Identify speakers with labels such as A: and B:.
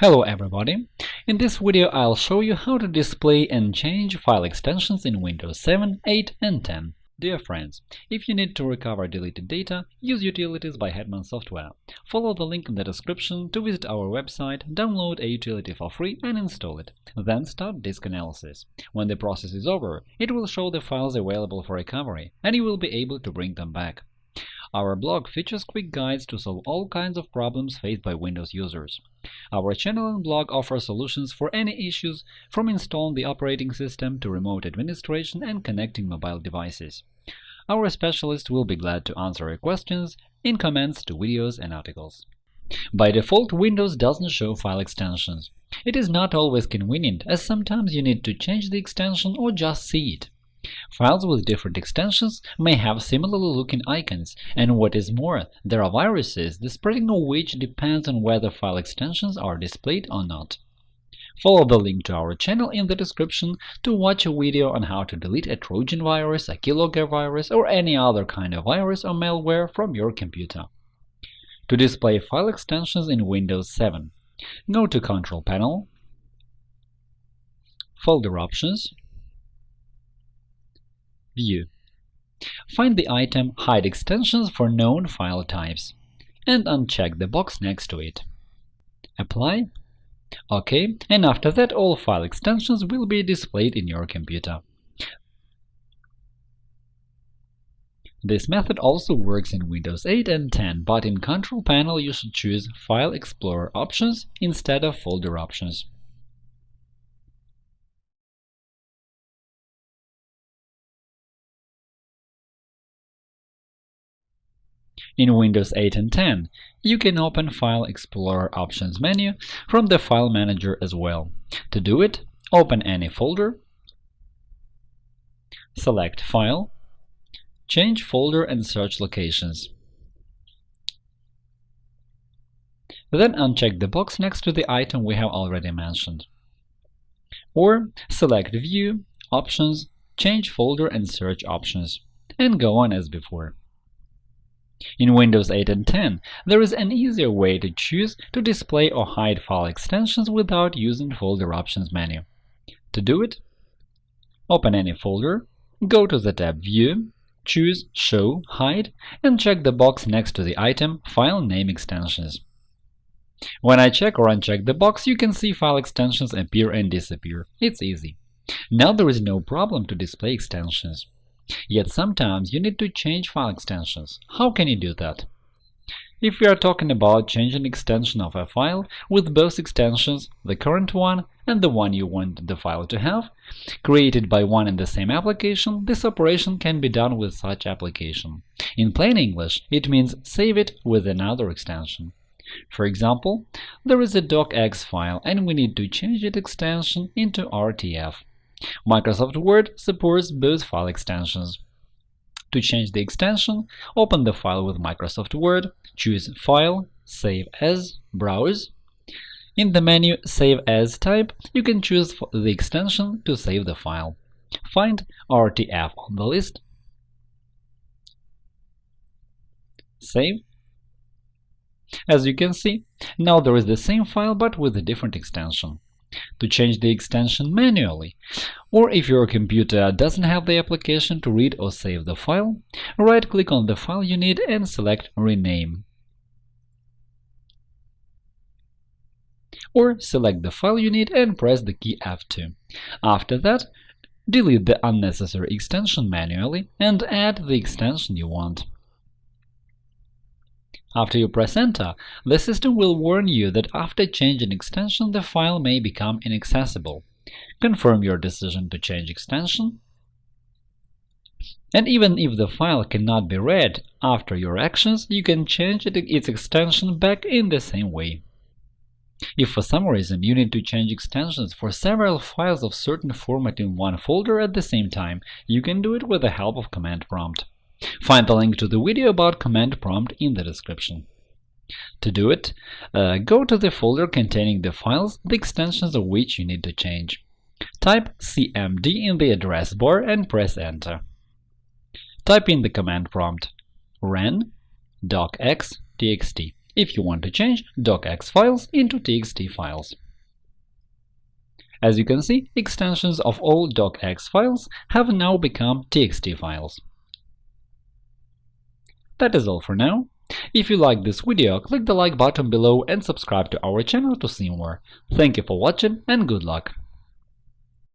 A: Hello everybody! In this video I'll show you how to display and change file extensions in Windows 7, 8 and 10. Dear friends, if you need to recover deleted data, use utilities by Hetman Software. Follow the link in the description to visit our website, download a utility for free and install it. Then start disk analysis. When the process is over, it will show the files available for recovery, and you will be able to bring them back. Our blog features quick guides to solve all kinds of problems faced by Windows users. Our channel and blog offer solutions for any issues, from installing the operating system to remote administration and connecting mobile devices. Our specialists will be glad to answer your questions in comments to videos and articles. By default, Windows doesn't show file extensions. It is not always convenient, as sometimes you need to change the extension or just see it. Files with different extensions may have similarly looking icons, and what is more, there are viruses, the spreading of which depends on whether file extensions are displayed or not. Follow the link to our channel in the description to watch a video on how to delete a Trojan virus, a keylogger virus, or any other kind of virus or malware from your computer. To display file extensions in Windows 7, go to Control Panel, Folder Options, View. Find the item Hide extensions for known file types and uncheck the box next to it. Apply OK, and after that all file extensions will be displayed in your computer. This method also works in Windows 8 and 10, but in Control Panel you should choose File Explorer options instead of Folder options. In Windows 8 and 10, you can open File Explorer Options menu from the File Manager as well. To do it, open any folder, select File, change folder and search locations. Then uncheck the box next to the item we have already mentioned. Or select View, Options, Change folder and search options, and go on as before. In Windows 8 and 10, there is an easier way to choose to display or hide file extensions without using Folder Options menu. To do it, open any folder, go to the tab View, choose Show Hide, and check the box next to the item File Name Extensions. When I check or uncheck the box, you can see file extensions appear and disappear. It's easy. Now there is no problem to display extensions. Yet sometimes you need to change file extensions. How can you do that? If we are talking about changing extension of a file with both extensions, the current one and the one you want the file to have, created by one and the same application, this operation can be done with such application. In plain English, it means save it with another extension. For example, there is a docx file and we need to change its extension into RTF. Microsoft Word supports both file extensions. To change the extension, open the file with Microsoft Word, choose File, Save As, Browse. In the menu Save As type, you can choose the extension to save the file. Find RTF on the list, save. As you can see, now there is the same file but with a different extension to change the extension manually. Or if your computer doesn't have the application to read or save the file, right-click on the file you need and select Rename. Or select the file you need and press the key F2. After that, delete the unnecessary extension manually and add the extension you want. After you press Enter, the system will warn you that after changing extension the file may become inaccessible. Confirm your decision to change extension. And even if the file cannot be read after your actions, you can change its extension back in the same way. If for some reason you need to change extensions for several files of certain format in one folder at the same time, you can do it with the help of Command Prompt. Find the link to the video about command prompt in the description. To do it, uh, go to the folder containing the files, the extensions of which you need to change. Type cmd in the address bar and press Enter. Type in the command prompt ren docx txt. if you want to change docx files into txt files. As you can see, extensions of all docx files have now become txt files. That is all for now. If you liked this video, click the like button below and subscribe to our channel to see more. Thank you for watching and good luck!